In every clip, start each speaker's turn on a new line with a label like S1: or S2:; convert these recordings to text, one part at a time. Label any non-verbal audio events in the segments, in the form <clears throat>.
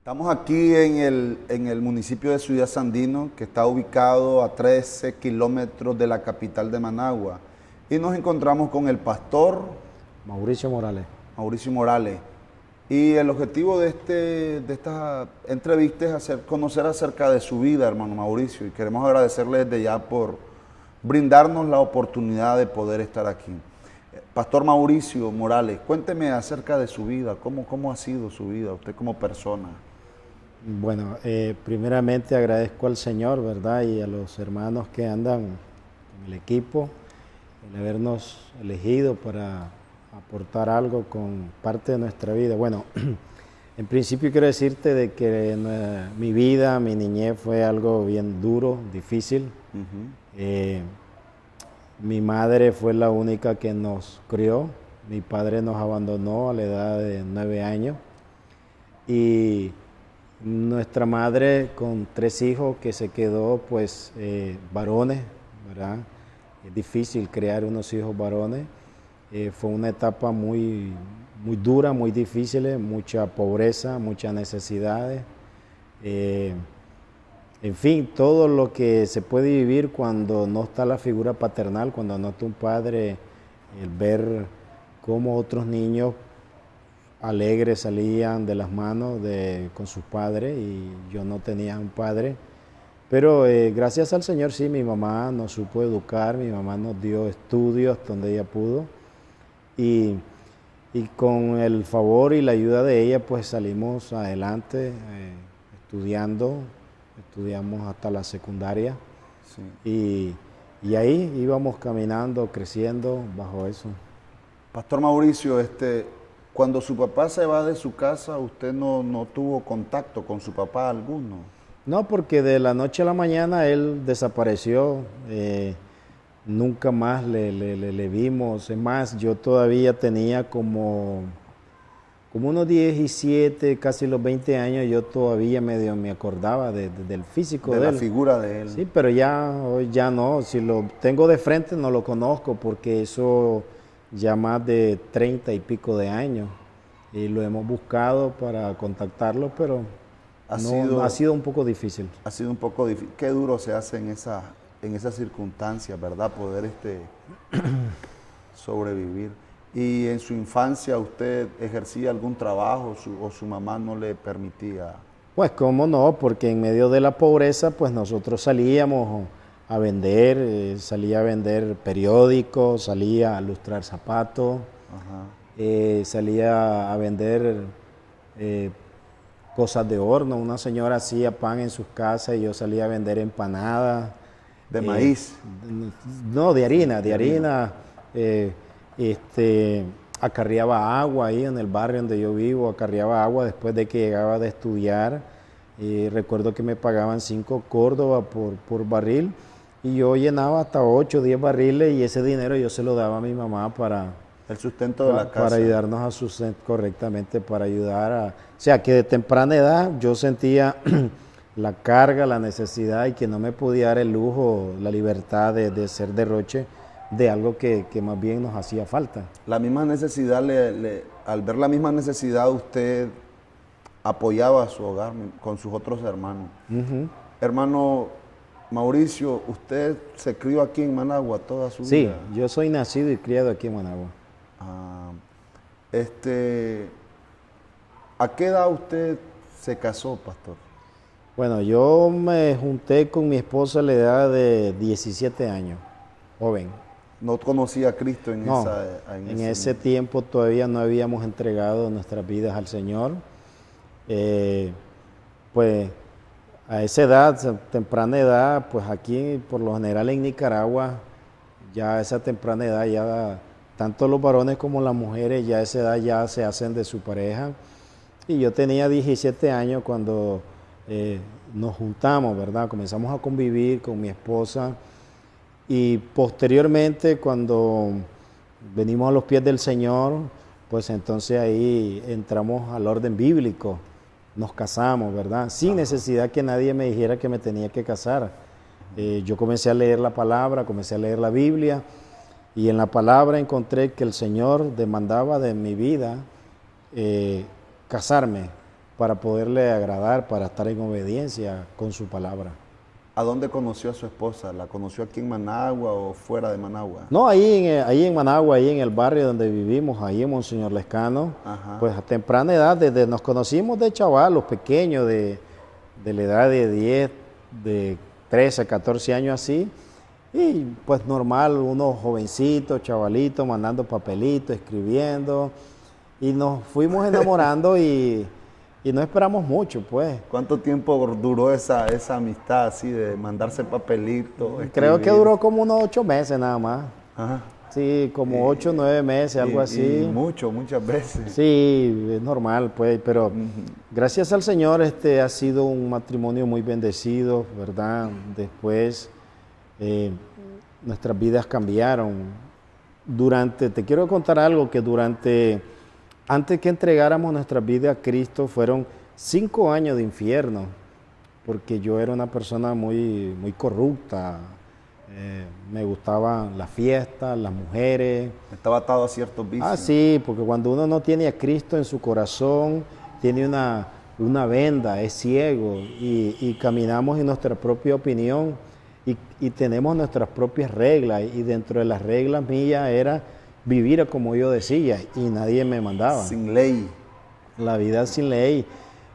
S1: Estamos aquí en el, en el municipio de Ciudad Sandino, que está ubicado a 13 kilómetros de la capital de Managua. Y nos encontramos con el pastor
S2: Mauricio Morales.
S1: Mauricio Morales. Y el objetivo de, este, de esta entrevista es hacer, conocer acerca de su vida, hermano Mauricio. Y queremos agradecerle desde ya por brindarnos la oportunidad de poder estar aquí. Pastor Mauricio Morales, cuénteme acerca de su vida, cómo, cómo ha sido su vida, usted como persona.
S2: Bueno, eh, primeramente agradezco al Señor, ¿verdad? Y a los hermanos que andan en el equipo, en habernos elegido para aportar algo con parte de nuestra vida. Bueno, <clears throat> en principio quiero decirte de que mi vida, mi niñez fue algo bien duro, difícil. Eh, mi madre fue la única que nos crió. Mi padre nos abandonó a la edad de nueve años. Y nuestra madre con tres hijos que se quedó pues eh, varones, ¿verdad? Es difícil crear unos hijos varones. Eh, fue una etapa muy, muy dura, muy difícil, mucha pobreza, muchas necesidades. Eh, en fin, todo lo que se puede vivir cuando no está la figura paternal, cuando no está un padre, el ver cómo otros niños alegres salían de las manos de, con sus padres y yo no tenía un padre. Pero eh, gracias al Señor sí, mi mamá nos supo educar, mi mamá nos dio estudios donde ella pudo y, con el favor y la ayuda de ella pues salimos adelante eh, estudiando, estudiamos hasta la secundaria y, y ahí íbamos caminando, creciendo bajo eso.
S1: Pastor Mauricio, este, cuando su papá se va de su casa, ¿usted no, no, tuvo contacto con su papá alguno?
S2: No, porque de la noche a la mañana él desapareció. Eh, nunca más le, le, vimos. Es más, yo todavía tenía como, como unos 17, casi los 20 años, yo todavía medio me acordaba del físico de,
S1: de la figura de él.
S2: Sí, pero ya, ya no. Si lo tengo de frente no lo conozco porque eso ya más de treinta y pico de años y lo hemos buscado para contactarlo, pero ha, sido, ha sido un poco difícil.
S1: Ha sido un poco difícil. Qué duro se hace en esa en esas circunstancias, ¿verdad? Poder este, <clears throat> sobrevivir. ¿Y en su infancia usted ejercía algún trabajo o su mamá no le permitía?
S2: Pues cómo no, porque en medio de la pobreza, pues nosotros salíamos a vender, eh, salía a vender periódicos, salía a lustrar zapatos, eh, salía a vender eh, cosas de horno. Una señora hacía pan en sus casas y yo salía a vender empanadas.
S1: ¿De maíz?
S2: No, de harina, de harina. este, acarreaba agua ahí en el barrio donde yo vivo, acarreaba agua después de que llegaba de estudiar. recuerdo que me pagaban cinco córdobas por, por barril y yo llenaba hasta 8 o 10 barriles y ese dinero yo se lo daba a mi mamá para...
S1: El sustento de la casa.
S2: Para ayudarnos a sustentar correctamente, para ayudar a... O sea, que de temprana edad yo sentía <clears throat> la carga, la necesidad y que no me podía dar el lujo, la libertad de, de ser derroche de algo que, que, más bien nos hacía falta.
S1: La misma necesidad, le, al ver la misma necesidad, usted apoyaba a su hogar con sus otros hermanos. Hermano, Mauricio, usted se crió aquí en Managua toda su vida.
S2: Sí, yo soy nacido y criado aquí en Managua.
S1: Ah, este, ¿A qué edad usted se casó, pastor?
S2: Bueno, yo me junté con mi esposa a la edad de 17 años, joven.
S1: ¿No conocía a Cristo en, esa,
S2: en, ese, tiempo? todavía no habíamos entregado nuestras vidas al Señor. Eh, pues a esa edad, temprana edad, pues aquí por lo general en Nicaragua, ya a esa temprana edad, ya tanto los varones como las mujeres, ya a esa edad ya se hacen de su pareja. Y yo tenía 17 años cuando eh, nos juntamos, ¿verdad? Comenzamos a convivir con mi esposa y posteriormente cuando venimos a los pies del Señor, pues entonces ahí entramos al orden bíblico nos casamos, ¿verdad? Sin necesidad que nadie me dijera que me tenía que casar. Eh, yo comencé a leer la palabra, comencé a leer la Biblia y en la palabra encontré que el Señor demandaba de mi vida eh, casarme para poderle agradar, para estar en obediencia con su palabra.
S1: ¿A dónde conoció a su esposa? ¿La conoció aquí en Managua o fuera de Managua?
S2: No, ahí en, eh, ahí en Managua, ahí en el barrio donde vivimos, ahí en Monseñor Lescano. Pues a temprana edad, desde nos conocimos de chavalos pequeños, de, de la edad de 10, de 13, 14 años así. Y pues normal, unos jovencitos, chavalitos, mandando papelitos, escribiendo. Y nos fuimos <laughs> enamorando y y no esperamos mucho, pues.
S1: ¿Cuánto tiempo duró esa, esa amistad así de mandarse papelitos?
S2: Creo que duró como unos ocho meses nada más. Ajá. Sí, como ocho, nueve meses, algo así.
S1: mucho, muchas veces.
S2: Sí, es normal, pues, pero gracias al Señor este ha sido un matrimonio muy bendecido, ¿verdad? Después eh, nuestras vidas cambiaron. Durante, te quiero contar algo que durante antes que entregáramos nuestra vida a Cristo fueron cinco años de infierno, porque yo era una persona muy, muy corrupta, eh, me gustaban las fiestas, las mujeres.
S1: Estaba atado a ciertos vicios.
S2: Ah, sí, porque cuando uno no tiene a Cristo en su corazón, tiene una, una venda, es ciego y, caminamos en nuestra propia opinión y, y tenemos nuestras propias reglas y dentro de las reglas mías era vivir como yo decía y nadie me mandaba.
S1: Sin ley.
S2: La vida sin ley.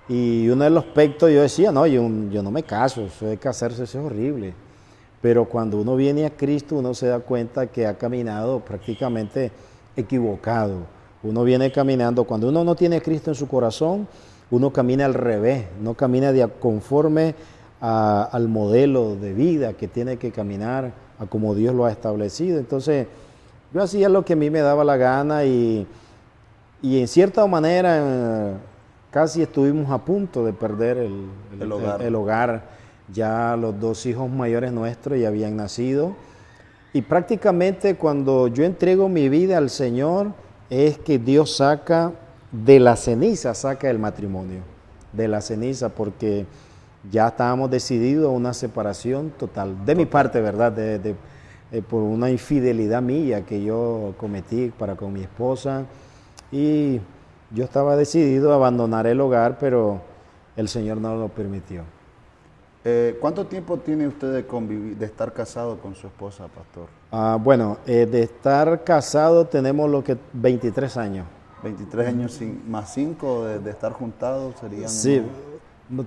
S2: Y uno de los aspectos yo decía, no, yo, yo no me caso, eso de casarse eso es horrible. Pero cuando uno viene a Cristo, uno se da cuenta que ha caminado prácticamente equivocado. Uno viene caminando, cuando uno no tiene a Cristo en su corazón, uno camina al revés, no camina de conforme al modelo de vida que tiene que caminar, a como Dios lo ha establecido. Entonces, yo hacía lo que a mí me daba la gana y, en cierta manera casi estuvimos a punto de perder el, hogar. Ya los dos hijos mayores nuestros ya habían nacido. Y prácticamente cuando yo entrego mi vida al Señor, es que Dios saca de la ceniza, saca el matrimonio, de la ceniza, porque ya estábamos decididos a una separación total, de mi parte, ¿verdad? de, eh, por una infidelidad mía que yo cometí para con mi esposa y yo estaba decidido a abandonar el hogar, pero el Señor no lo permitió.
S1: Eh, ¿Cuánto tiempo tiene usted de, convivir, de estar casado con su esposa, pastor?
S2: Ah, bueno, eh, de estar casado tenemos lo que 23 años.
S1: 23 años más 5 de, estar juntados serían...
S2: Sí,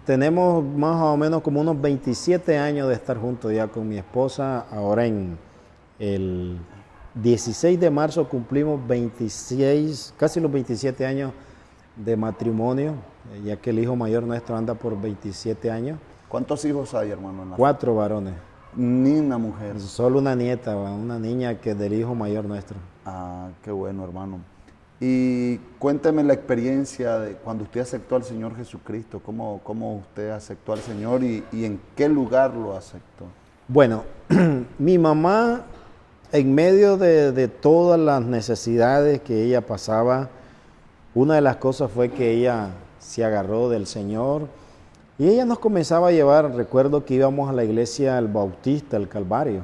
S2: tenemos más o menos como unos 27 años de estar juntos ya con mi esposa, ahora en, el 16 de marzo cumplimos 26, casi los 27 años de matrimonio, eh, ya que el hijo mayor nuestro anda por 27 años.
S1: ¿Cuántos hijos hay, hermano?
S2: Cuatro varones.
S1: Ni una mujer.
S2: Solo una nieta, una niña que es del hijo mayor nuestro.
S1: Ah, qué bueno, hermano. Y cuénteme la experiencia de cuando usted aceptó al Señor Jesucristo, cómo, cómo usted aceptó al Señor y, y en qué lugar lo aceptó.
S2: Bueno, <clears throat> mi mamá en medio de, todas las necesidades que ella pasaba, una de las cosas fue que ella se agarró del Señor y ella nos comenzaba a llevar, recuerdo que íbamos a la iglesia el Bautista, el Calvario.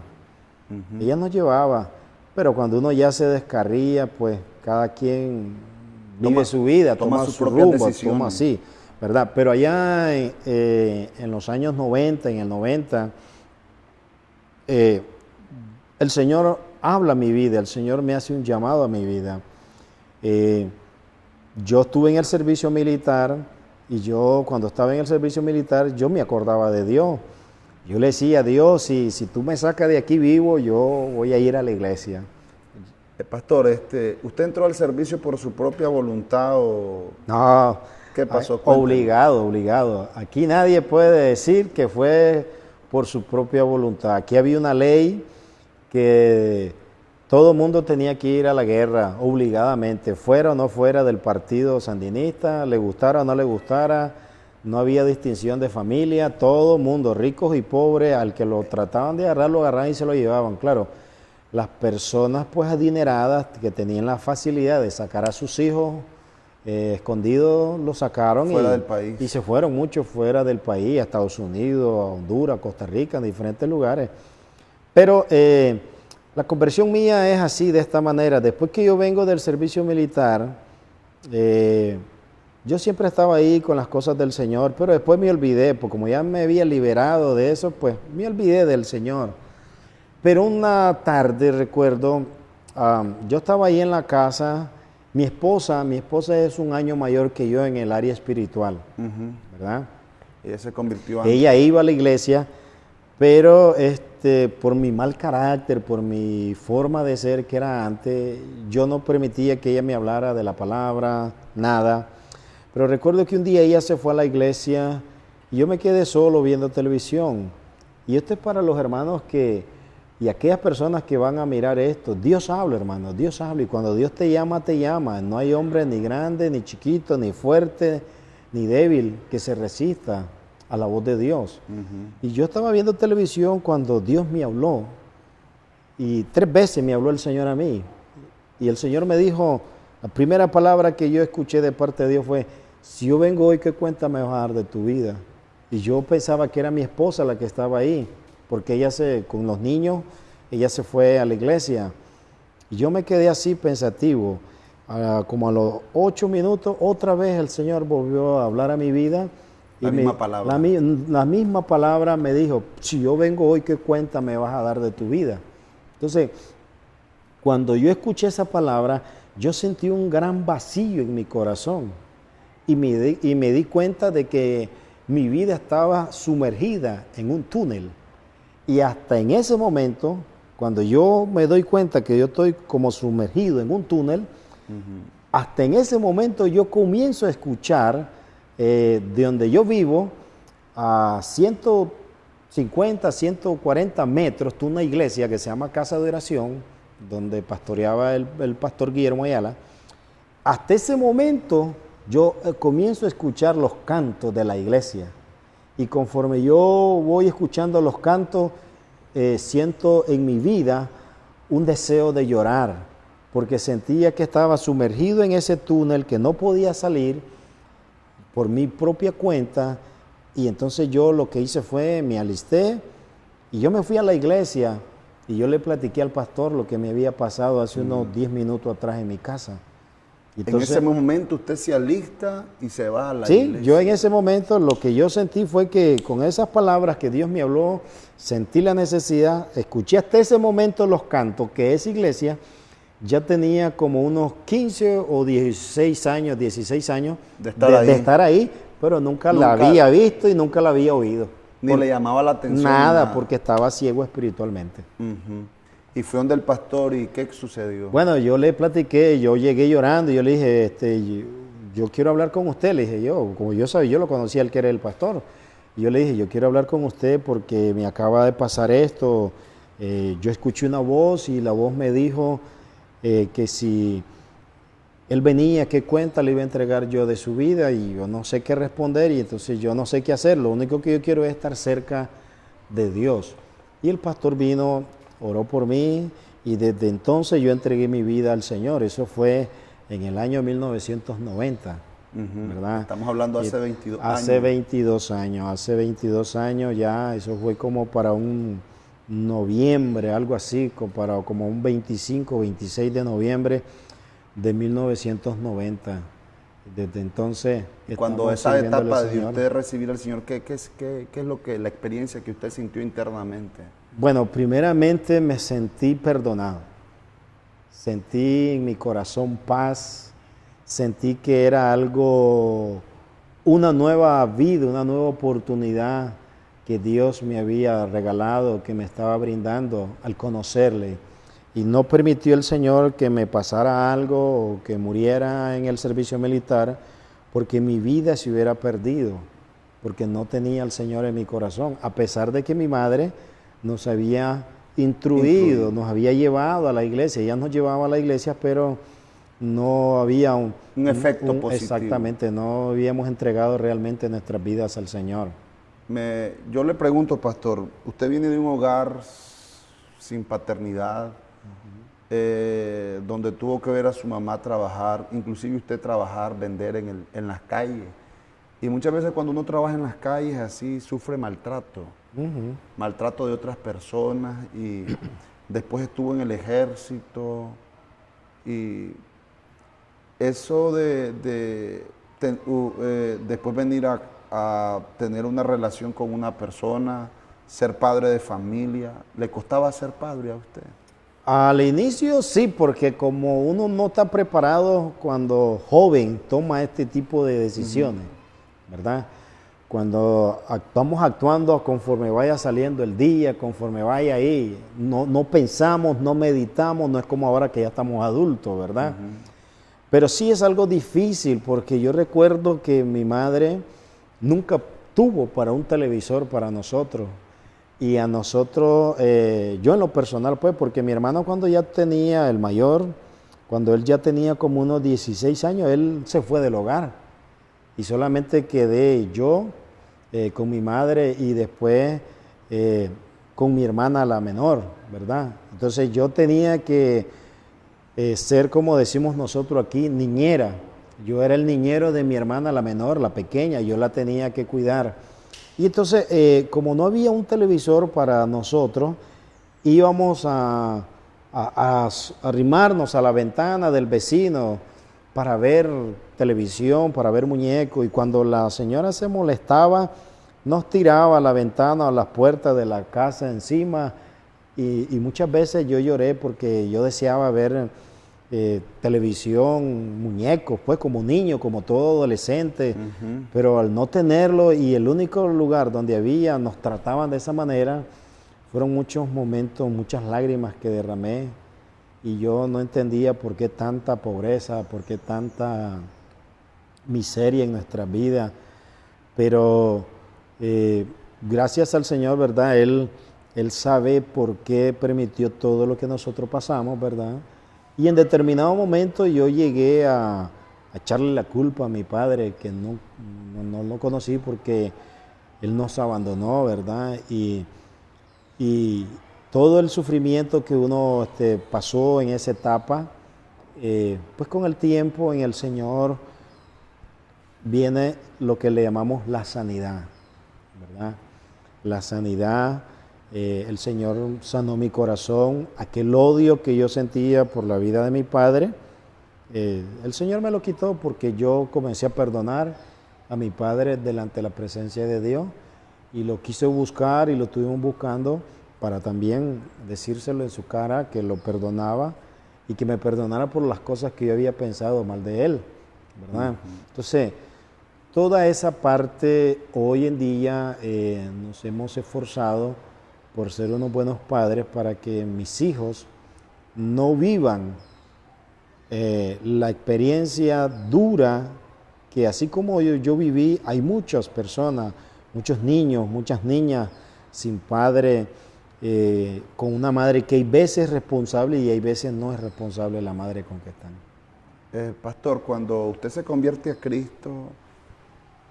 S2: Ella nos llevaba, pero cuando uno ya se descarría, pues cada quien vive su vida, toma, su rumbo, toma así, ¿verdad? Pero allá eh, en los años 90, en el 90, eh, el Señor habla a mi vida, el Señor me hace un llamado a mi vida. Eh, yo estuve en el servicio militar y yo cuando estaba en el servicio militar yo me acordaba de Dios. Yo le decía a Dios, si, si tú me sacas de aquí vivo, yo voy a ir a la iglesia.
S1: Eh, pastor, este, ¿usted entró al servicio por su propia voluntad o...?
S2: No. ¿Qué pasó? obligado, obligado. Aquí nadie puede decir que fue por su propia voluntad. Aquí había una ley que todo el mundo tenía que ir a la guerra obligadamente, fuera o no fuera del partido sandinista, le gustara o no le gustara, no había distinción de familia, todo mundo, ricos y pobres, al que lo trataban de agarrar, lo agarraban y se lo llevaban. Claro, las personas pues adineradas que tenían la facilidad de sacar a sus hijos eh, escondidos, lo sacaron
S1: fuera y, del país.
S2: y se fueron muchos fuera del país, a Estados Unidos, a Honduras, Costa Rica, en diferentes lugares. Pero eh, la conversión mía es así, de esta manera. Después que yo vengo del servicio militar, eh, yo siempre estaba ahí con las cosas del Señor, pero después me olvidé, porque como ya me había liberado de eso, pues me olvidé del Señor. Pero una tarde, recuerdo, yo estaba ahí en la casa, mi esposa, mi esposa es un año mayor que yo en el área espiritual, ¿verdad?
S1: Ella se convirtió
S2: Ella iba a la iglesia, pero este, por mi mal carácter, por mi forma de ser que era antes, yo no permitía que ella me hablara de la palabra, nada. Pero recuerdo que un día ella se fue a la iglesia y yo me quedé solo viendo televisión. Y esto es para los hermanos que, y aquellas personas que van a mirar esto, Dios habla, hermano, Dios habla. Y cuando Dios te llama, te llama. No hay hombre ni grande, ni chiquito, ni fuerte, ni débil que se resista a la voz de Dios. Y yo estaba viendo televisión cuando Dios me habló. Y tres veces me habló el Señor a mí. Y el Señor me dijo, la primera palabra que yo escuché de parte de Dios fue, si yo vengo hoy, ¿qué cuenta me vas a dar de tu vida? Y yo pensaba que era mi esposa la que estaba ahí, porque ella se, con los niños, ella se fue a la iglesia. Y yo me quedé así pensativo. como a los ocho minutos, otra vez el Señor volvió a hablar a mi vida.
S1: La misma palabra.
S2: La, la, misma palabra me dijo, si yo vengo hoy, ¿qué cuenta me vas a dar de tu vida? Entonces, cuando yo escuché esa palabra, yo sentí un gran vacío en mi corazón y me, di, y me di cuenta de que mi vida estaba sumergida en un túnel. Y hasta en ese momento, cuando yo me doy cuenta que yo estoy como sumergido en un túnel, hasta en ese momento yo comienzo a escuchar eh, de donde yo vivo a 150, 140 metros, una iglesia que se llama Casa de Oración, donde pastoreaba el, el pastor Guillermo Ayala. Hasta ese momento yo eh, comienzo a escuchar los cantos de la iglesia y conforme yo voy escuchando los cantos, eh, siento en mi vida un deseo de llorar, porque sentía que estaba sumergido en ese túnel, que no podía salir por mi propia cuenta, y entonces yo lo que hice fue, me alisté y yo me fui a la iglesia y yo le platiqué al pastor lo que me había pasado hace unos 10 minutos atrás en mi casa
S1: en ese momento usted se alista y se va a la
S2: iglesia. Sí, yo en ese momento lo que yo sentí fue que con esas palabras que Dios me habló, sentí la necesidad, escuché hasta ese momento los cantos, que esa iglesia ya tenía como unos 15 o 16 años, 16 años de estar, ahí. pero nunca, la había visto y nunca la había oído.
S1: Ni le llamaba la atención.
S2: Nada, porque estaba ciego espiritualmente.
S1: Y fue donde el pastor y qué sucedió.
S2: Bueno, yo le platiqué, yo llegué llorando y yo le dije, este, yo, quiero hablar con usted, le dije yo, como yo sabía, yo lo conocía él que era el pastor. Y yo le dije, yo quiero hablar con usted porque me acaba de pasar esto. Eh, yo escuché una voz y la voz me dijo eh, que si él venía, qué cuenta le iba a entregar yo de su vida y yo no sé qué responder y entonces yo no sé qué hacer. Lo único que yo quiero es estar cerca de Dios. Y el pastor vino oró por mí y desde entonces yo entregué mi vida al Señor. Eso fue en el año 1990, ¿verdad?
S1: Estamos hablando hace 22
S2: años. Hace 22 años, hace 22 años ya, eso fue como para un noviembre, algo así, para como un 25, 26 de noviembre de 1990. Desde entonces.
S1: Cuando esa etapa de usted recibir al Señor, ¿qué, qué, qué, ¿qué es lo que la experiencia que usted sintió internamente?
S2: Bueno, primeramente me sentí perdonado. Sentí en mi corazón paz. Sentí que era algo, una nueva vida, una nueva oportunidad que Dios me había regalado, que me estaba brindando al conocerle. Y no permitió el Señor que me pasara algo o que muriera en el servicio militar, porque mi vida se hubiera perdido, porque no tenía al Señor en mi corazón, a pesar de que mi madre nos había instruido, nos había llevado a la iglesia, ella nos llevaba a la iglesia, pero no había un,
S1: efecto positivo.
S2: Exactamente, no habíamos entregado realmente nuestras vidas al Señor.
S1: Me, yo le pregunto, pastor, usted viene de un hogar sin paternidad, eh, donde tuvo que ver a su mamá trabajar, inclusive usted trabajar, vender en, el, en las calles. Y muchas veces cuando uno trabaja en las calles así, sufre maltrato. Maltrato de otras personas y <clears throat> después estuvo en el ejército. Y eso de, eh, después venir a, a tener una relación con una persona, ser padre de familia? ¿Le costaba ser padre a usted?
S2: Al inicio sí, porque como uno no está preparado cuando joven toma este tipo de decisiones, ¿verdad? Cuando estamos actuando conforme vaya saliendo el día, conforme vaya ahí, no, no pensamos, no meditamos, no es como ahora que ya estamos adultos, ¿verdad? Pero sí es algo difícil porque yo recuerdo que mi madre nunca tuvo para un televisor para nosotros. Y a nosotros, eh, yo en lo personal, pues, porque mi hermano cuando ya tenía el mayor, cuando él ya tenía como unos 16 años, él se fue del hogar. Y solamente quedé yo eh, con mi madre y después eh, con mi hermana la menor, ¿verdad? Entonces yo tenía que ser, como decimos nosotros aquí, niñera. Yo era el niñero de mi hermana la menor, la pequeña, yo la tenía que cuidar. Y entonces, eh, como no había un televisor para nosotros, íbamos a, arrimarnos a la ventana del vecino para ver televisión, para ver muñecos. Y cuando la señora se molestaba, nos tiraba a la ventana o las puertas de la casa encima. Y, y muchas veces yo lloré porque yo deseaba ver eh, televisión, muñecos, pues como niño, como todo adolescente, pero al no tenerlo y el único lugar donde había, nos trataban de esa manera, fueron muchos momentos, muchas lágrimas que derramé y yo no entendía por qué tanta pobreza, por qué tanta miseria en nuestra vida, pero eh, gracias al Señor, ¿verdad? Él, él sabe por qué permitió todo lo que nosotros pasamos, ¿verdad? Y en determinado momento yo llegué a, echarle la culpa a mi padre, que no, no, lo conocí porque él nos abandonó, ¿verdad? Y, todo el sufrimiento que uno este, pasó en esa etapa, eh, pues con el tiempo en el Señor viene lo que le llamamos la sanidad, ¿verdad? La sanidad eh, el Señor sanó mi corazón, aquel odio que yo sentía por la vida de mi padre, eh, el Señor me lo quitó porque yo comencé a perdonar a mi padre delante de la presencia de Dios y lo quise buscar y lo estuvimos buscando para también decírselo en su cara que lo perdonaba y que me perdonara por las cosas que yo había pensado mal de él, ¿verdad? Entonces, toda esa parte hoy en día eh, nos hemos esforzado por ser unos buenos padres para que mis hijos no vivan eh, la experiencia dura que así como yo, yo, viví, hay muchas personas, muchos niños, muchas niñas sin padre, eh, con una madre que hay veces es responsable y hay veces no es responsable la madre con que están.
S1: Eh, pastor, cuando usted se convierte a Cristo,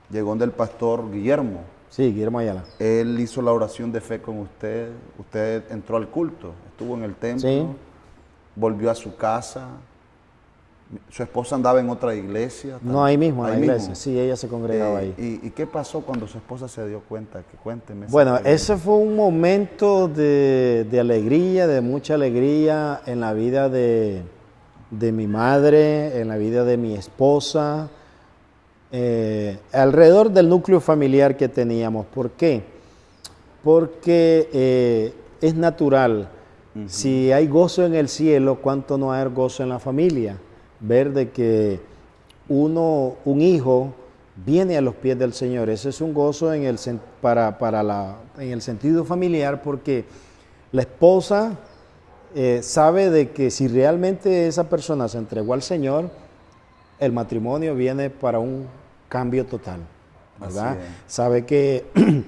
S1: llegó donde el pastor Guillermo,
S2: Sí, Guillermo Ayala.
S1: Él hizo la oración de fe con usted, usted entró al culto, estuvo en el templo, volvió a su casa, su esposa andaba en otra iglesia.
S2: No, ahí mismo, en la iglesia, sí, ella se congregaba
S1: eh,
S2: ahí.
S1: Y, qué pasó cuando su esposa se dio cuenta? Que cuénteme.
S2: Bueno, ese fue un momento de, alegría, de mucha alegría en la vida de, de mi madre, en la vida de mi esposa, eh, alrededor del núcleo familiar que teníamos. ¿Por qué? Porque eh, es natural. Si hay gozo en el cielo, ¿cuánto no hay gozo en la familia? Ver de que uno, un hijo, viene a los pies del Señor. Ese es un gozo en el, para, para la, en el sentido familiar porque la esposa eh, sabe de que si realmente esa persona se entregó al Señor, el matrimonio viene para un cambio total, ¿verdad? Sabe que <clears throat>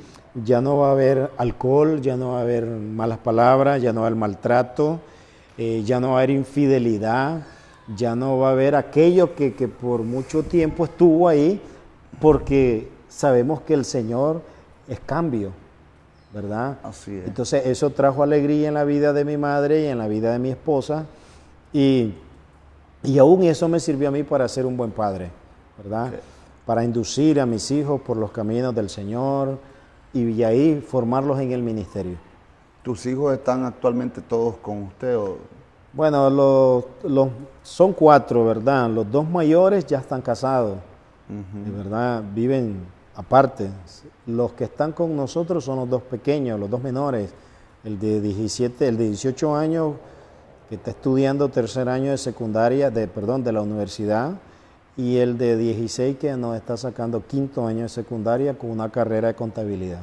S2: ya no va a haber alcohol, ya no va a haber malas palabras, ya no va a haber maltrato, eh, ya no va a haber infidelidad, ya no va a haber aquello que, por mucho tiempo estuvo ahí, porque sabemos que el Señor es cambio, ¿verdad?
S1: Así es.
S2: Entonces eso trajo alegría en la vida de mi madre y en la vida de mi esposa, y, y aún eso me sirvió a mí para ser un buen padre, ¿verdad? Para inducir a mis hijos por los caminos del Señor y ahí formarlos en el ministerio.
S1: ¿Tus hijos están actualmente todos con usted?
S2: Bueno, los, son cuatro, ¿verdad? Los dos mayores ya están casados. de verdad, viven aparte. Los que están con nosotros son los dos pequeños, los dos menores, el de 17, el de 18 años que está estudiando tercer año de secundaria, de, perdón, de la universidad, y el de 16 que nos está sacando quinto año de secundaria con una carrera de contabilidad.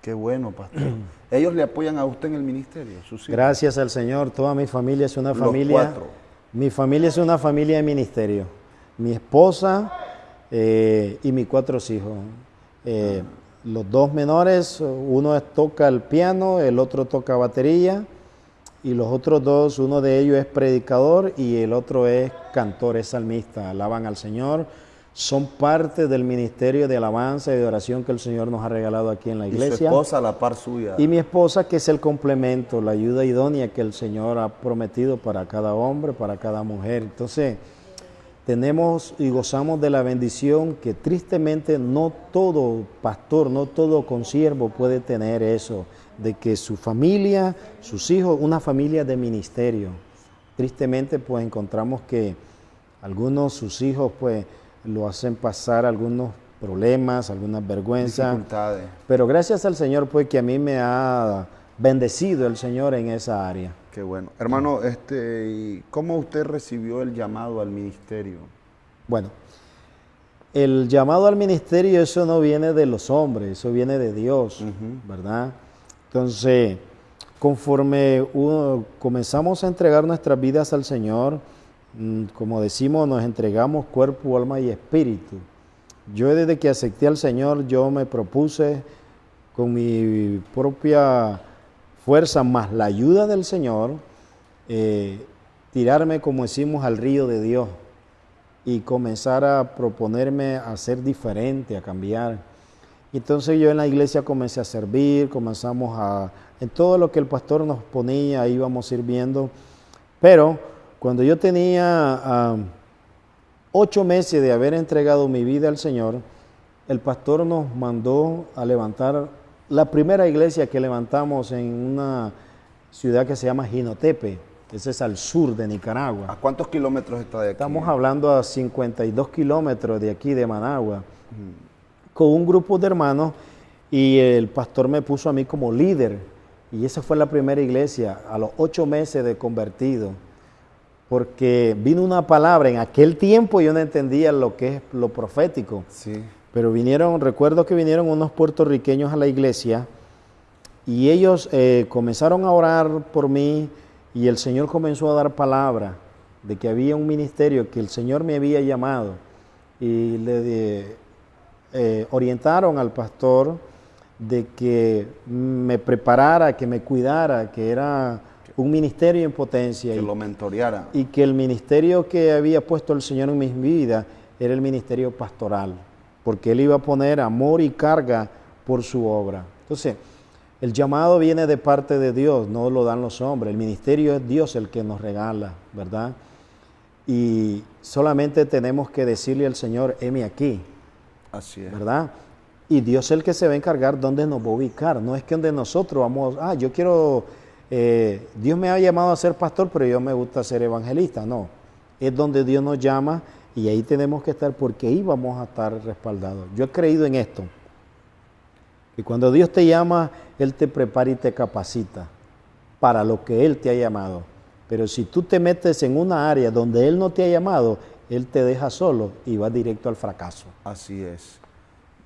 S1: Qué bueno, pastor. <clears throat> ¿Ellos le apoyan a usted en el ministerio?
S2: Gracias al Señor, toda mi familia es una familia. Cuatro. Mi familia es una familia de ministerio. Mi esposa eh, y mis cuatro hijos. Eh, los dos menores, uno toca el piano, el otro toca batería y los otros dos, uno de ellos es predicador y el otro es cantor, es salmista, alaban al Señor, son parte del ministerio de alabanza y de oración que el Señor nos ha regalado aquí en la iglesia. Y su
S1: esposa la par suya.
S2: Y mi esposa que es el complemento, la ayuda idónea que el Señor ha prometido para cada hombre, para cada mujer. Entonces, tenemos y gozamos de la bendición que tristemente no todo pastor, no todo consiervo puede tener eso de que su familia, sus hijos, una familia de ministerio. Tristemente pues encontramos que algunos, sus hijos pues lo hacen pasar algunos problemas, algunas vergüenzas. Pero gracias al Señor pues que a mí me ha bendecido el Señor en esa área.
S1: Qué bueno. Hermano, este, ¿cómo usted recibió el llamado al ministerio?
S2: Bueno, el llamado al ministerio, eso no viene de los hombres, eso viene de Dios, ¿verdad? Entonces, conforme comenzamos a entregar nuestras vidas al Señor, mm, como decimos, nos entregamos cuerpo, alma y espíritu. Yo desde que acepté al Señor, yo me propuse con mi propia fuerza más la ayuda del Señor, eh, tirarme, como decimos, al río de Dios y comenzar a proponerme a ser diferente, a cambiar entonces yo en la iglesia comencé a servir, comenzamos a, en todo lo que el pastor nos ponía, íbamos sirviendo. Pero cuando yo tenía ocho meses de haber entregado mi vida al Señor, el pastor nos mandó a levantar la primera iglesia que levantamos en una ciudad que se llama Ginotepe. Ese es al sur de Nicaragua.
S1: ¿A cuántos kilómetros está de aquí?
S2: Estamos hablando a 52 kilómetros de aquí de Managua con un grupo de hermanos y el pastor me puso a mí como líder. Y esa fue la primera iglesia a los ocho meses de convertido. Porque vino una palabra, en aquel tiempo yo no entendía lo que es lo profético.
S1: Sí.
S2: Pero vinieron, recuerdo que vinieron unos puertorriqueños a la iglesia y ellos eh, comenzaron a orar por mí y el Señor comenzó a dar palabra de que había un ministerio que el Señor me había llamado. Y le, eh, orientaron al pastor de que me preparara, que me cuidara, que era un ministerio en potencia.
S1: Que
S2: y,
S1: lo mentoreara.
S2: Y que el ministerio que había puesto el Señor en mi vida era el ministerio pastoral, porque Él iba a poner amor y carga por su obra. Entonces, el llamado viene de parte de Dios, no lo dan los hombres. El ministerio es Dios el que nos regala, ¿verdad? Y solamente tenemos que decirle al Señor, heme aquí,
S1: Así es.
S2: ¿Verdad? Y Dios es el que se va a encargar dónde nos va a ubicar. No es que donde nosotros vamos, ah, yo quiero, eh, Dios me ha llamado a ser pastor, pero yo me gusta ser evangelista. No, es donde Dios nos llama y ahí tenemos que estar porque ahí vamos a estar respaldados. Yo he creído en esto. Y cuando Dios te llama, Él te prepara y te capacita para lo que Él te ha llamado. Pero si tú te metes en una área donde Él no te ha llamado, él te deja solo y va directo al fracaso.
S1: Así es.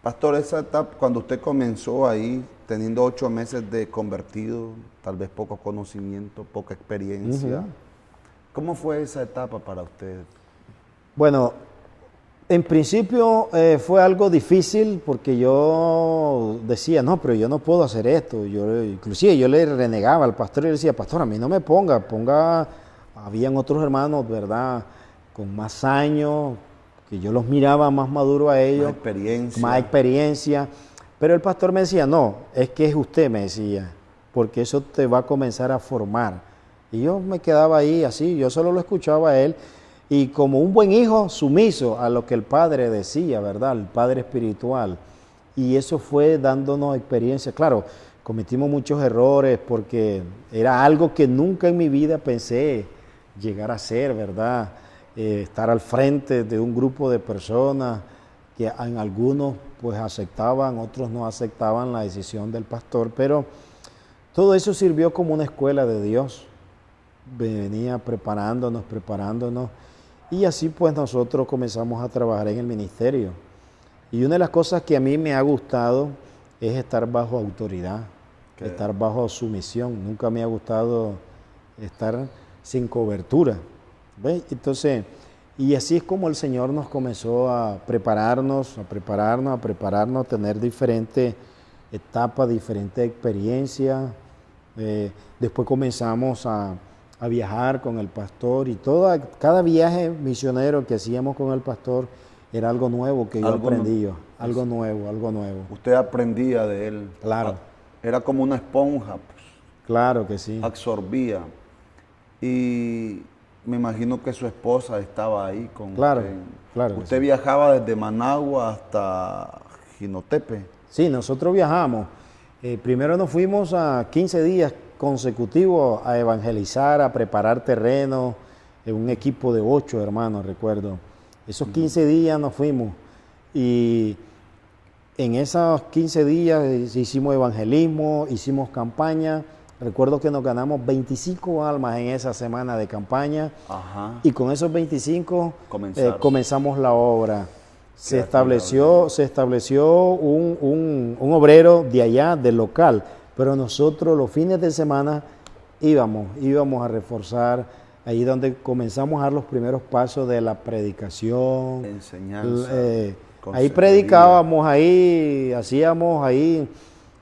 S1: Pastor, esa etapa, cuando usted comenzó ahí, teniendo ocho meses de convertido, tal vez poco conocimiento, poca experiencia, ¿cómo fue esa etapa para usted?
S2: Bueno, en principio eh, fue algo difícil porque yo decía, no, pero yo no puedo hacer esto. Yo, inclusive yo le renegaba al pastor y le decía, pastor, a mí no me ponga, ponga, habían otros hermanos, ¿verdad? Con más años, que yo los miraba más maduro a ellos.
S1: Más experiencia.
S2: Más experiencia. Pero el pastor me decía, no, es que es usted, me decía, porque eso te va a comenzar a formar. Y yo me quedaba ahí así, yo solo lo escuchaba a él. Y como un buen hijo, sumiso a lo que el padre decía, ¿verdad? El padre espiritual. Y eso fue dándonos experiencia. Claro, cometimos muchos errores porque era algo que nunca en mi vida pensé llegar a ser, ¿verdad? Eh, estar al frente de un grupo de personas, que en algunos pues aceptaban, otros no aceptaban la decisión del pastor, pero todo eso sirvió como una escuela de Dios. Venía preparándonos, preparándonos, y así pues nosotros comenzamos a trabajar en el ministerio. Y una de las cosas que a mí me ha gustado es estar bajo autoridad, estar bajo sumisión. Nunca me ha gustado estar sin cobertura. Entonces, y así es como el Señor nos comenzó a prepararnos, a prepararnos, a prepararnos, a tener diferentes etapas, diferentes experiencias. Eh, después comenzamos a, viajar con el pastor y toda, cada viaje misionero que hacíamos con el pastor era algo nuevo que yo aprendí, algo nuevo, algo nuevo.
S1: Usted aprendía de él.
S2: Claro.
S1: Era como una esponja. Pues.
S2: Claro que sí.
S1: Absorbía. Y me imagino que su esposa estaba ahí con
S2: claro,
S1: usted.
S2: Claro.
S1: Usted viajaba desde Managua hasta Jinotepe.
S2: Sí, nosotros viajamos. Eh, primero nos fuimos a 15 días consecutivos a evangelizar, a preparar terreno, en un equipo de ocho hermanos, recuerdo. Esos 15 días nos fuimos y en esos 15 días hicimos evangelismo, hicimos campaña Recuerdo que nos ganamos 25 almas en esa semana de campaña y con esos 25 eh, comenzamos la obra. Se estableció, se estableció un, obrero de allá, del local, pero nosotros los fines de semana íbamos, íbamos a reforzar ahí donde comenzamos a dar los primeros pasos de la predicación.
S1: Enseñanza.
S2: Eh, ahí predicábamos, ahí hacíamos ahí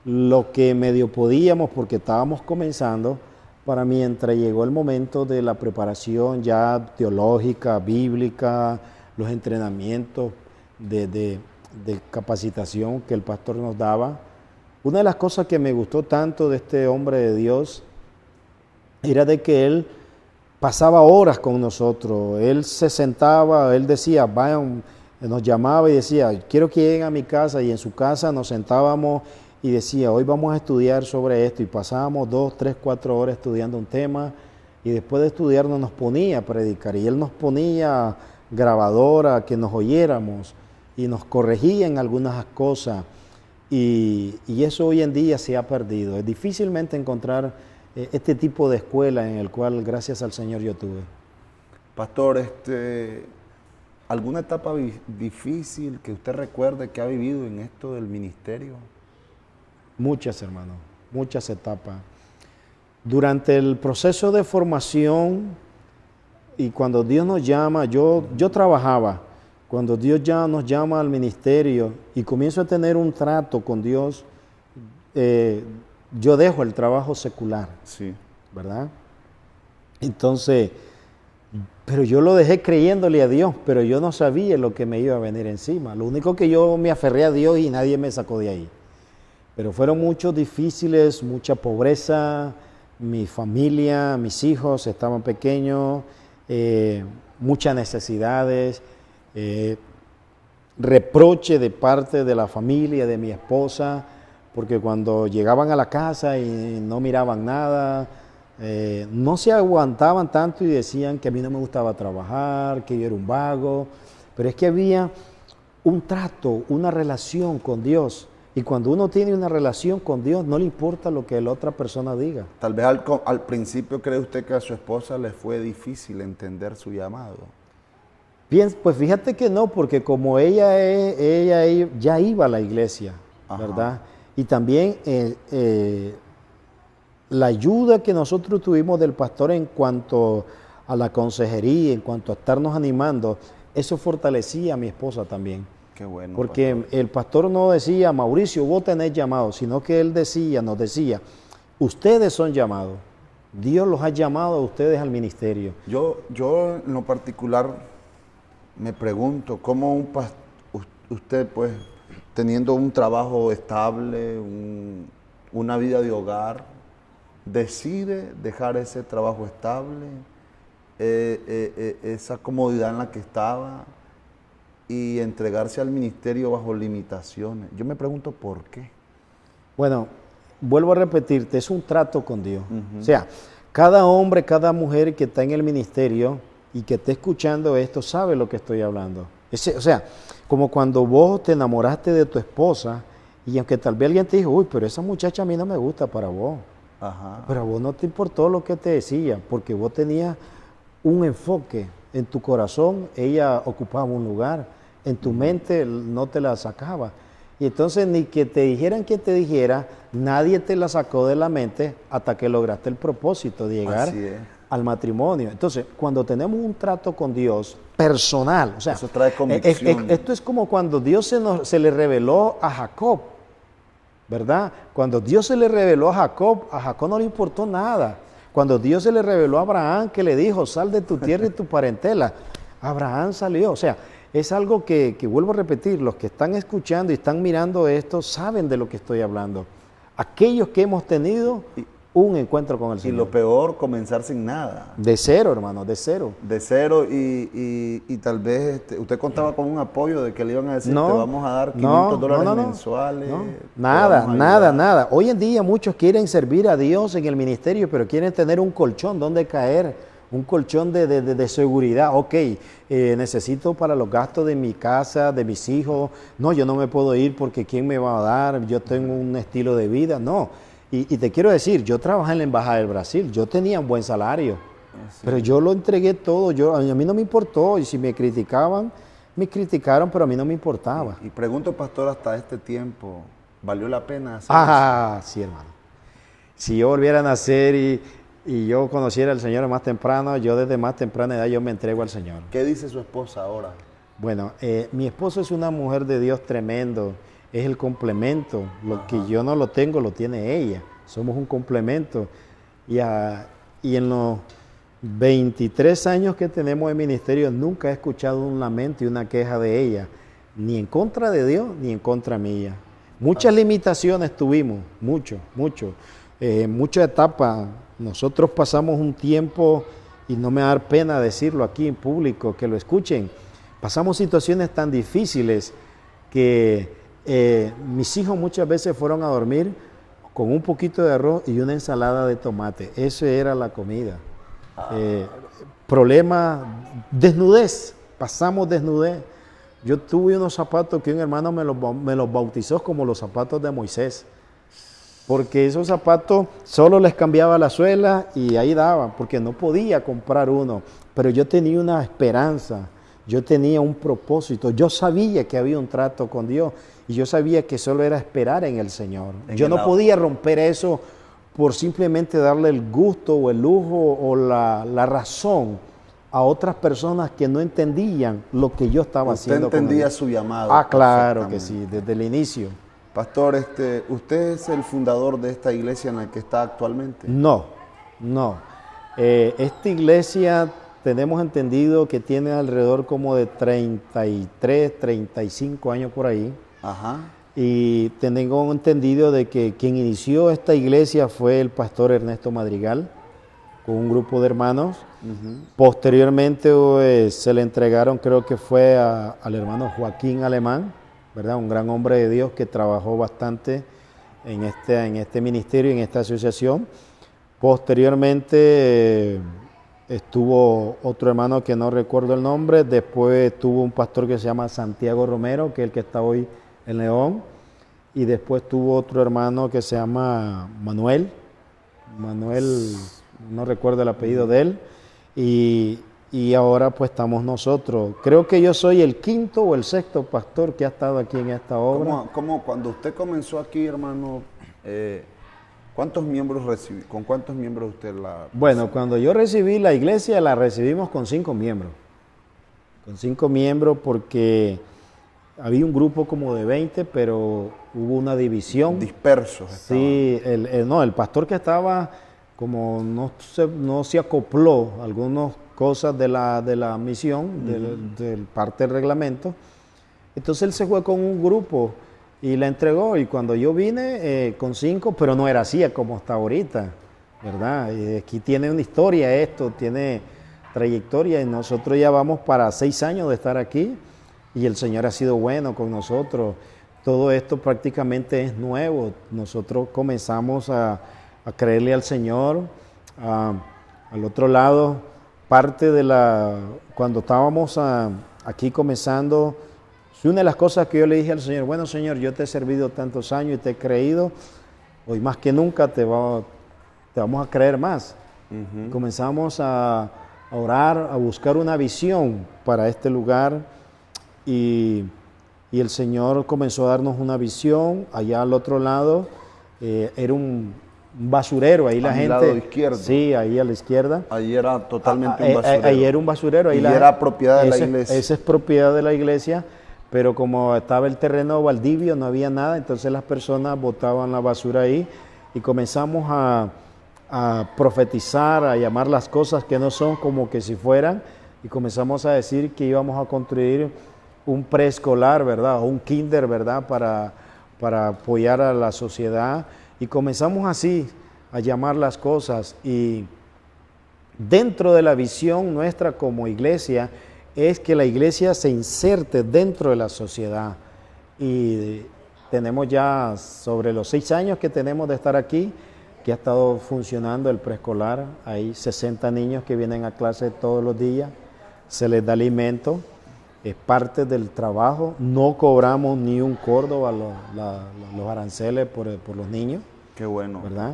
S2: lo que medio podíamos porque estábamos comenzando para mientras llegó el momento de la preparación ya teológica, bíblica, los entrenamientos de, capacitación que el pastor nos daba. Una de las cosas que me gustó tanto de este hombre de Dios era de que él pasaba horas con nosotros, él se sentaba, él decía, vayan, nos llamaba y decía, quiero que lleguen a mi casa y en su casa nos sentábamos y decía, hoy vamos a estudiar sobre esto y pasábamos dos, tres, cuatro horas estudiando un tema y después de estudiarnos nos ponía a predicar y él nos ponía grabadora que nos oyéramos y nos corregía en algunas cosas y, eso hoy en día se ha perdido. Es difícilmente encontrar eh, este tipo de escuela en el cual gracias al Señor yo tuve.
S1: Pastor, este, ¿alguna etapa difícil que usted recuerde que ha vivido en esto del ministerio?
S2: Muchas, hermano, muchas etapas. Durante el proceso de formación y cuando Dios nos llama, yo, yo trabajaba, cuando Dios ya nos llama al ministerio y comienzo a tener un trato con Dios, eh, yo dejo el trabajo secular.
S1: Sí.
S2: ¿Verdad? Entonces, pero yo lo dejé creyéndole a Dios, pero yo no sabía lo que me iba a venir encima. Lo único que yo me aferré a Dios y nadie me sacó de ahí. Pero fueron muchos difíciles, mucha pobreza, mi familia, mis hijos estaban pequeños, eh, muchas necesidades, eh, reproche de parte de la familia, de mi esposa, porque cuando llegaban a la casa y no miraban nada, eh, no se aguantaban tanto y decían que a mí no me gustaba trabajar, que yo era un vago, pero es que había un trato, una relación con Dios y cuando uno tiene una relación con Dios, no le importa lo que la otra persona diga.
S1: Tal vez al, principio cree usted que a su esposa le fue difícil entender su llamado.
S2: Bien, pues fíjate que no, porque como ella, ella, ya iba a la iglesia, ¿verdad? Y también eh, eh, la ayuda que nosotros tuvimos del pastor en cuanto a la consejería, en cuanto a estarnos animando, eso fortalecía a mi esposa también. Porque el pastor no decía, Mauricio, vos tenés llamado, sino que él decía, nos decía, ustedes son llamados. Dios los ha llamado a ustedes al ministerio.
S1: Yo, yo en lo particular me pregunto, ¿cómo un usted, pues, teniendo un trabajo estable, una vida de hogar, decide dejar ese trabajo estable, eh, eh, eh, esa comodidad en la que estaba? Y entregarse al ministerio bajo limitaciones. Yo me pregunto por qué.
S2: Bueno, vuelvo a repetirte, es un trato con Dios. O sea, cada hombre, cada mujer que está en el ministerio y que esté escuchando esto sabe lo que estoy hablando. Ese, o sea, como cuando vos te enamoraste de tu esposa y aunque tal vez alguien te dijo, uy, pero esa muchacha a mí no me gusta para vos. Pero a vos no te importó lo que te decía, porque vos tenías un enfoque en tu corazón, ella ocupaba un lugar, en tu mente no te la sacaba. Y entonces ni que te dijeran que te dijera, nadie te la sacó de la mente hasta que lograste el propósito de llegar al matrimonio. Entonces, cuando tenemos un trato con Dios personal, o sea,
S1: Eso trae convicción.
S2: esto es como cuando Dios se, se le reveló a Jacob, ¿verdad? Cuando Dios se le reveló a Jacob, a Jacob no le importó nada. Cuando Dios se le reveló a Abraham, que le dijo, sal de tu tierra y tu parentela, Abraham salió. O sea, es algo que, que, vuelvo a repetir, los que están escuchando y están mirando esto saben de lo que estoy hablando. Aquellos que hemos tenido un encuentro con el Señor.
S1: Y lo peor, comenzar sin nada.
S2: De cero, hermano, de cero.
S1: De cero y, y, tal vez este, usted contaba con un apoyo de que le iban a decir,
S2: no,
S1: te vamos a dar 500 dólares mensuales.
S2: Nada, nada, nada. Hoy en día muchos quieren servir a Dios en el ministerio, pero quieren tener un colchón donde caer, un colchón de, de, de, seguridad. Ok, eh, necesito para los gastos de mi casa, de mis hijos. No, yo no me puedo ir porque ¿quién me va a dar? Yo tengo un estilo de vida. No y, te quiero decir, yo trabajé en la Embajada del Brasil, yo tenía un buen salario, pero yo lo entregué todo, yo, a mí no me importó, y si me criticaban, me criticaron, pero a mí no me importaba.
S1: Y, pregunto, pastor, hasta este tiempo, ¿valió la pena hacer
S2: Ah, sí, hermano. Si yo volviera a nacer y, y yo conociera al Señor más temprano, yo desde más temprana edad yo me entrego al Señor.
S1: ¿Qué dice su esposa ahora?
S2: Bueno, eh, mi esposo es una mujer de Dios tremendo es el complemento. Lo que yo no lo tengo, lo tiene ella. Somos un complemento. Y, y en los 23 años que tenemos en ministerio, nunca he escuchado un lamento y una queja de ella, ni en contra de Dios, ni en contra mía. Muchas limitaciones tuvimos, mucho, mucho. Eh, muchas etapas. Nosotros pasamos un tiempo, y no me da pena decirlo aquí en público, que lo escuchen, pasamos situaciones tan difíciles que eh, mis hijos muchas veces fueron a dormir con un poquito de arroz y una ensalada de tomate. Eso era la comida. Eh, problema, desnudez, pasamos desnudez. Yo tuve unos zapatos que un hermano me los, me los bautizó como los zapatos de Moisés. Porque esos zapatos solo les cambiaba la suela y ahí daban, porque no podía comprar uno. Pero yo tenía una esperanza, yo tenía un propósito, yo sabía que había un trato con Dios y yo sabía que solo era esperar en el Señor. yo no podía romper eso por simplemente darle el gusto o el lujo o la, razón a otras personas que no entendían lo que yo estaba haciendo.
S1: Usted entendía su llamado.
S2: Ah, claro que sí, desde el inicio.
S1: Pastor, este, ¿usted es el fundador de esta iglesia en la que está actualmente?
S2: No, no. Eh, esta iglesia tenemos entendido que tiene alrededor como de 33, 35 años por ahí. Ajá. Y tengo entendido de que quien inició esta iglesia fue el pastor Ernesto Madrigal, con un grupo de hermanos. Posteriormente pues, se le entregaron, creo que fue al hermano Joaquín Alemán, ¿verdad? Un gran hombre de Dios que trabajó bastante en este, en este ministerio, en esta asociación. Posteriormente estuvo otro hermano que no recuerdo el nombre, después estuvo un pastor que se llama Santiago Romero, que es el que está hoy en León. Y después tuvo otro hermano que se llama Manuel. Manuel, no recuerdo el apellido de él. Y, ahora pues estamos nosotros. Creo que yo soy el quinto o el sexto pastor que ha estado aquí en esta obra.
S1: ¿Cómo, cuando usted comenzó aquí, hermano, eh, cuántos miembros recibí, con cuántos miembros usted la...
S2: Bueno, cuando yo recibí la iglesia la recibimos con cinco miembros. Con cinco miembros porque había un grupo como de 20, pero hubo una división.
S1: Dispersos.
S2: Sí, el, no, el pastor que estaba como no se, no se acopló a algunas cosas de la, de la misión, del, parte del reglamento. Entonces él se fue con un grupo y la entregó. Y cuando yo vine eh, con cinco, pero no era así como está ahorita, ¿verdad? Y aquí tiene una historia esto, tiene trayectoria y nosotros ya vamos para seis años de estar aquí y el Señor ha sido bueno con nosotros. Todo esto prácticamente es nuevo. Nosotros comenzamos a, creerle al Señor. al otro lado, parte de la, cuando estábamos aquí comenzando, una de las cosas que yo le dije al Señor, bueno Señor, yo te he servido tantos años y te he creído, hoy más que nunca te, te vamos a creer más. Comenzamos a, orar, a buscar una visión para este lugar y, el Señor comenzó a darnos una visión allá al otro lado. Eh, era un, basurero, ahí la gente.
S1: Lado izquierdo.
S2: Sí, ahí a la izquierda.
S1: Ahí era totalmente un basurero.
S2: Ahí era un basurero. Ahí
S1: y era propiedad de la iglesia.
S2: Esa es propiedad de la iglesia, pero como estaba el terreno baldivio, no había nada, entonces las personas botaban la basura ahí y comenzamos a, a profetizar, a llamar las cosas que no son como que si fueran, y comenzamos a decir que íbamos a construir un preescolar, ¿verdad? O un kinder, ¿verdad? Para, para apoyar a la sociedad. Y comenzamos así a llamar las cosas. Y dentro de la visión nuestra como iglesia es que la iglesia se inserte dentro de la sociedad. Y tenemos ya sobre los seis años que tenemos de estar aquí, que ha estado funcionando el preescolar. Hay 60 niños que vienen a clase todos los días, se les da alimento, es parte del trabajo. No cobramos ni un córdoba los, los aranceles por, por, los niños.
S1: Qué bueno.
S2: ¿Verdad?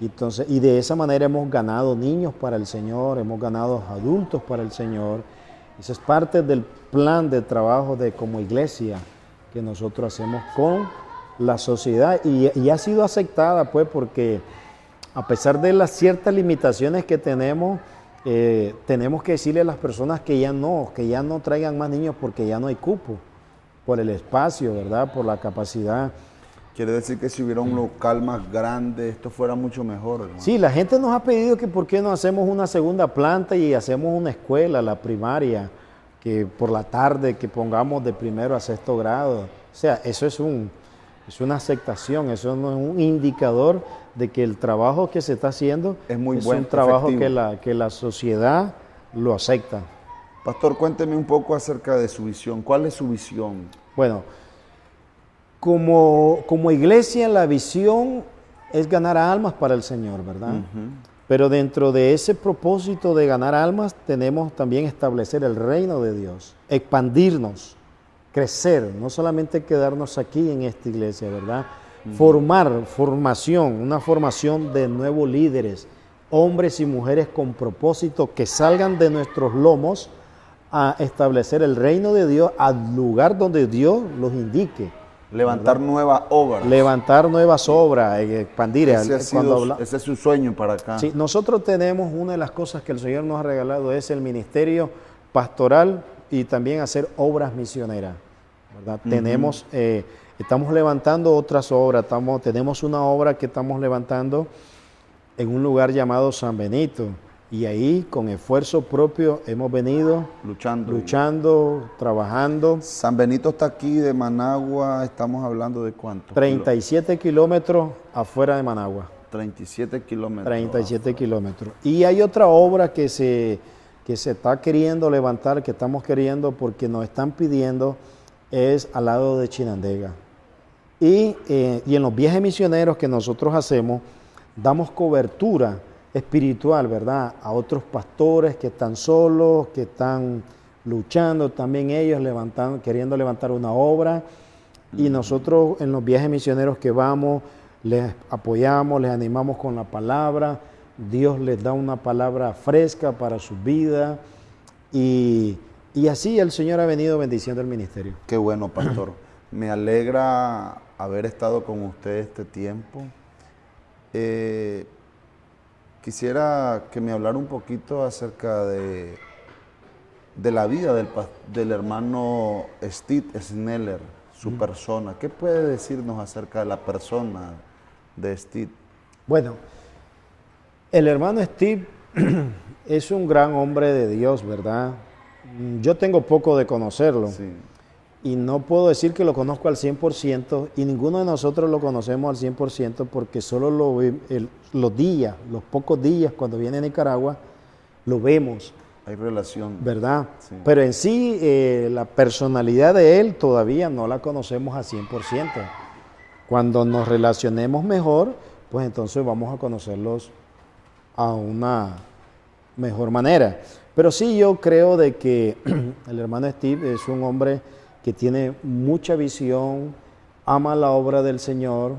S2: Entonces, y de esa manera hemos ganado niños para el Señor, hemos ganado adultos para el Señor. Eso es parte del plan de trabajo de como iglesia que nosotros hacemos con la sociedad y, y ha sido aceptada pues porque a pesar de las ciertas limitaciones que tenemos, eh, tenemos que decirle a las personas que ya no, que ya no traigan más niños porque ya no hay cupo, por el espacio, ¿verdad? Por la capacidad.
S1: Quiere decir que si hubiera un local más grande, esto fuera mucho mejor.
S2: Sí, la gente nos ha pedido que por qué no hacemos una segunda planta y hacemos una escuela, la primaria, que por la tarde que pongamos de primero a sexto grado. O sea, eso es un, es una aceptación, eso no es un indicador de que el trabajo que se está haciendo
S1: es, muy
S2: un trabajo que la, que la sociedad lo acepta.
S1: Pastor, cuénteme un poco acerca de su visión. ¿Cuál es su visión?
S2: Bueno, como, como iglesia la visión es ganar almas para el Señor, ¿verdad? Pero dentro de ese propósito de ganar almas tenemos también establecer el reino de Dios, expandirnos crecer, no solamente quedarnos aquí en esta iglesia, ¿verdad? Formar, formación, una formación de nuevos líderes, hombres y mujeres con propósito que salgan de nuestros lomos a establecer el reino de Dios al lugar donde Dios los indique.
S1: Levantar nuevas obras.
S2: Levantar nuevas obras, eh, expandir.
S1: Ese, ese es su sueño para acá.
S2: Sí, nosotros tenemos una de las cosas que el Señor nos ha regalado es el ministerio pastoral y también hacer obras misioneras. Tenemos, eh, estamos levantando otras obras, estamos, tenemos una obra que estamos levantando en un lugar llamado San Benito. Y ahí con esfuerzo propio hemos venido
S1: luchando,
S2: luchando, trabajando.
S1: San Benito está aquí de Managua, estamos hablando de cuánto?
S2: 37 kilómetros afuera de Managua.
S1: 37 kilómetros.
S2: 37 kilómetros. Y hay otra obra que se, que se está queriendo levantar, que estamos queriendo porque nos están pidiendo es al lado de Chinandega. Y, eh, y, en los viajes misioneros que nosotros hacemos, damos cobertura espiritual, ¿verdad? A otros pastores que están solos, que están luchando, también ellos levantando, queriendo levantar una obra. Y nosotros en los viajes misioneros que vamos, les apoyamos, les animamos con la palabra. Dios les da una palabra fresca para su vida. Y y así el Señor ha venido bendiciendo el ministerio.
S1: Qué bueno, pastor. <clears throat> Me alegra haber estado con usted este tiempo. Eh, quisiera que me hablara un poquito acerca de, de la vida del, del hermano Steve Sneller, su persona. ¿Qué puede decirnos acerca de la persona de Steve?
S2: Bueno, el hermano Steve <clears throat> es un gran hombre de Dios, ¿verdad? Mm, yo tengo poco de conocerlo. Y no puedo decir que lo conozco al 100% y ninguno de nosotros lo conocemos al 100% porque solo lo, los días, los pocos días cuando viene a Nicaragua, lo vemos.
S1: Hay relación.
S2: ¿Verdad? Pero en sí, eh, la personalidad de él todavía no la conocemos al 100%. Cuando nos relacionemos mejor, pues entonces vamos a conocerlos a una mejor manera. Pero sí yo creo de que <clears throat> el hermano Steve es un hombre que tiene mucha visión, ama la obra del Señor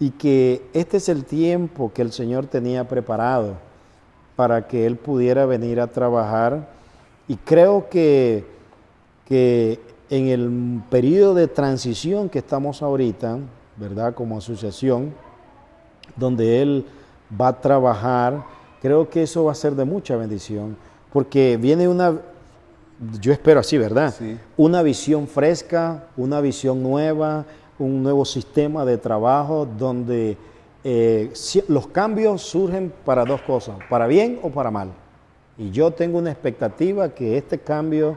S2: y que este es el tiempo que el Señor tenía preparado para que él pudiera venir a trabajar. Y creo que, que en el periodo de transición que estamos ahorita, ¿verdad? Como asociación, donde él va a trabajar, creo que eso va a ser de mucha bendición, porque viene una, yo espero así, ¿verdad?
S1: Sí.
S2: Una visión fresca, una visión nueva, un nuevo sistema de trabajo donde eh, los cambios surgen para dos cosas, para bien o para mal. Y yo tengo una expectativa que este cambio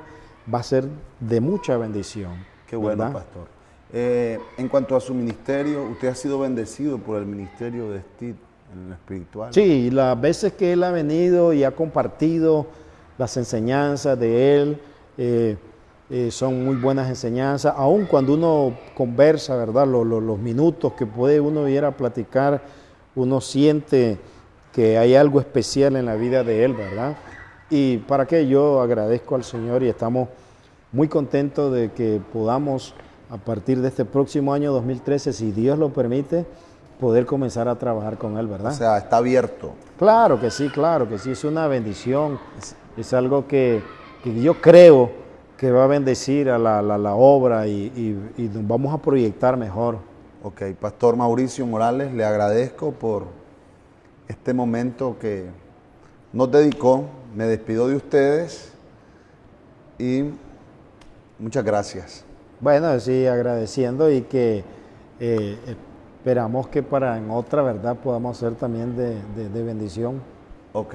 S2: va a ser de mucha bendición.
S1: Qué bueno,
S2: ¿verdad?
S1: pastor. Eh, en cuanto a su ministerio, usted ha sido bendecido por el ministerio de Steve en lo espiritual.
S2: Sí, las veces que él ha venido y ha compartido las enseñanzas de él, eh, eh, son muy buenas enseñanzas, aun cuando uno conversa, ¿verdad? Lo- lo- los minutos que puede uno ir a platicar, uno siente que hay algo especial en la vida de él, ¿verdad? Y para qué yo agradezco al Señor y estamos muy contentos de que podamos, a partir de este próximo año 2013, si Dios lo permite, poder comenzar a trabajar con él, ¿verdad?
S1: O sea, está abierto.
S2: Claro que sí, claro que sí, es una bendición, es, es algo que, que yo creo que va a bendecir a la, la- la obra y, y- y nos vamos a proyectar mejor.
S1: Ok, Pastor Mauricio Morales, le agradezco por este momento que nos dedicó. Me despido de ustedes y muchas gracias.
S2: Bueno, sí, agradeciendo y que eh, esperamos que para en otra, ¿verdad?, podamos ser también de, de- bendición.
S1: Ok.